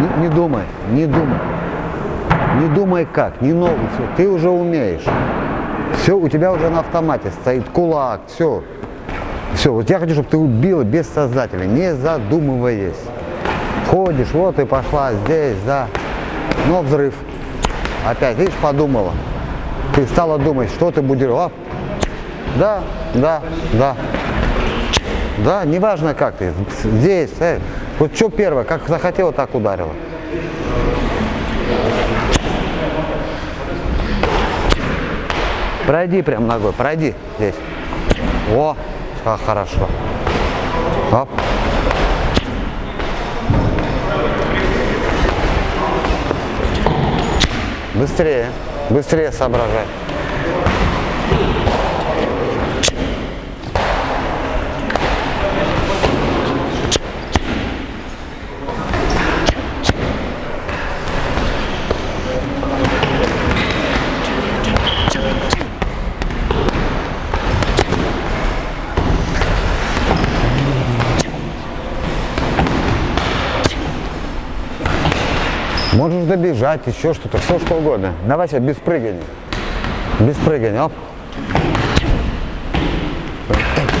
Не, не думай, не думай. Не думай как, не новый, все, ты уже умеешь. Все, у тебя уже на автомате стоит кулак, все. Все, вот я хочу, чтобы ты убила бессознательно, не задумываясь. Ходишь, вот и пошла здесь, да. Но взрыв. Опять, видишь, подумала. Ты стала думать, что ты будешь. Оп. Да, да, да. Да, неважно как ты. Здесь, э. Вот что первое, как захотела, так ударила. Пройди прям ногой, пройди здесь. О, как хорошо. Оп. Быстрее, быстрее соображай. Можешь добежать, еще что-то, все что угодно. Давай сейчас без прыгания. Без прыгания. Оп. О!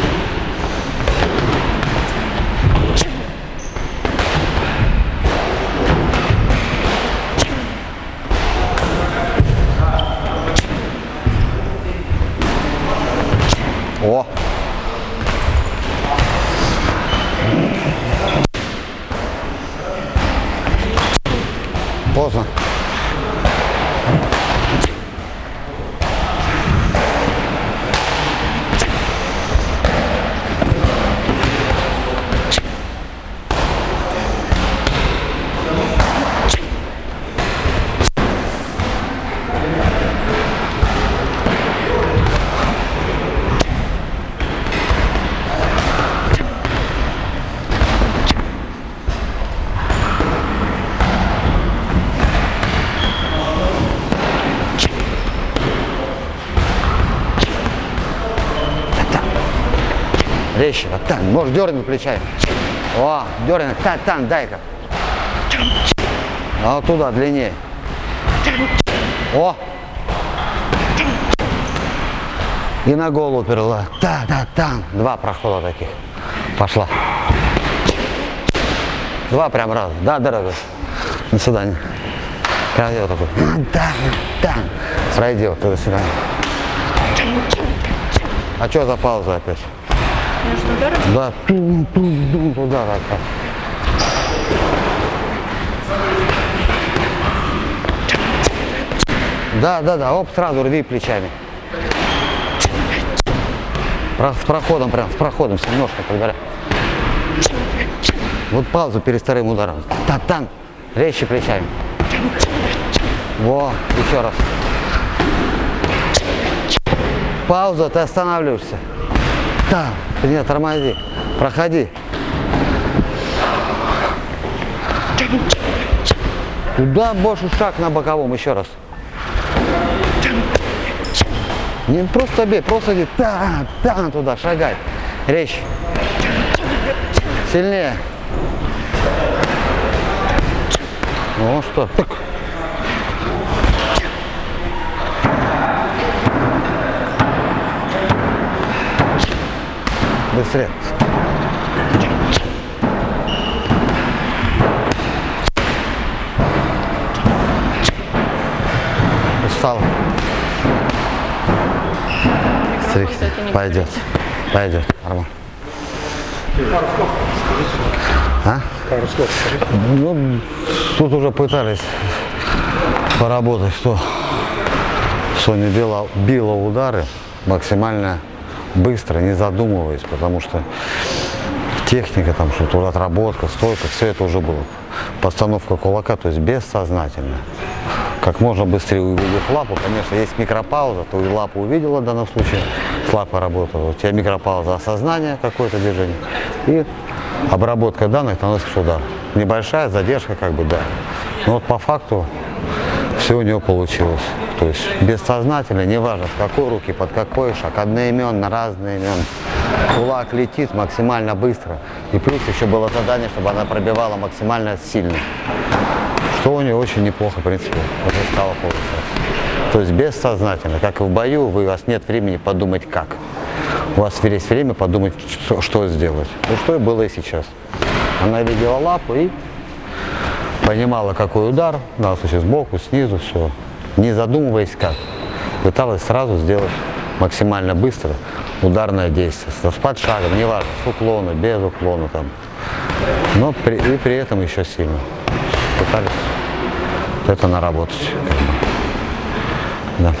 Поздно. Резче, вот так, можешь дернуть плечами. О, дернуть, так, там, дай-ка. А вот туда, длиннее. О! И на голову перела. Да, да, там. Два прохода таких. Пошла. Два прям раза. Да, дорогой. До свидания. Делай такой. Да, да. Пройди вот до свидания. А что за пауза опять? Да, тум, тум, тум, туда как раз. Да, да, да, оп, сразу рви плечами. Про- С проходом, прям, с проходом, с немножко подбирай. Вот паузу перед вторым ударом. Та-там, резче плечами. Во, еще раз. Пауза, ты останавливаешься. Там, нет, тормози, проходи. Туда больше шаг на боковом, еще раз. Не просто бей, просто иди там, там туда, шагай. Резче. Сильнее. Ну что, так. Быстрее. Устал. Стрикси. Пойдет. Пойдет. Нормально. А? Ну, тут уже пытались поработать, что Соня била, била удары максимально быстро, не задумываясь, потому что техника, там что-то отработка, стойка, все это уже было. Постановка кулака, то есть бессознательно. Как можно быстрее увидев лапу, конечно, есть микропауза, ты лапу увидела в данном случае, с лапой работала, у тебя микропауза осознания какое-то движение и обработка данных наносишь удар. Небольшая задержка, как бы, да. Но вот по факту все у него получилось. То есть бессознательно, неважно с какой руки, под какой шаг, одноименно, разные имен. кулак летит максимально быстро. И плюс еще было задание, чтобы она пробивала максимально сильно. Что у нее очень неплохо, в принципе, уже стало получаться. То есть бессознательно, как и в бою, вы, у вас нет времени подумать как. У вас есть время подумать, что, что сделать. Ну что и было и сейчас. Она видела лапу и понимала, какой удар, данном случае сбоку, снизу, все. Не задумываясь как. Пыталась сразу сделать максимально быстро ударное действие. С под шагом, неважно, с уклона, без уклона там. Но при, и при этом еще сильно. Пытались это наработать. Да.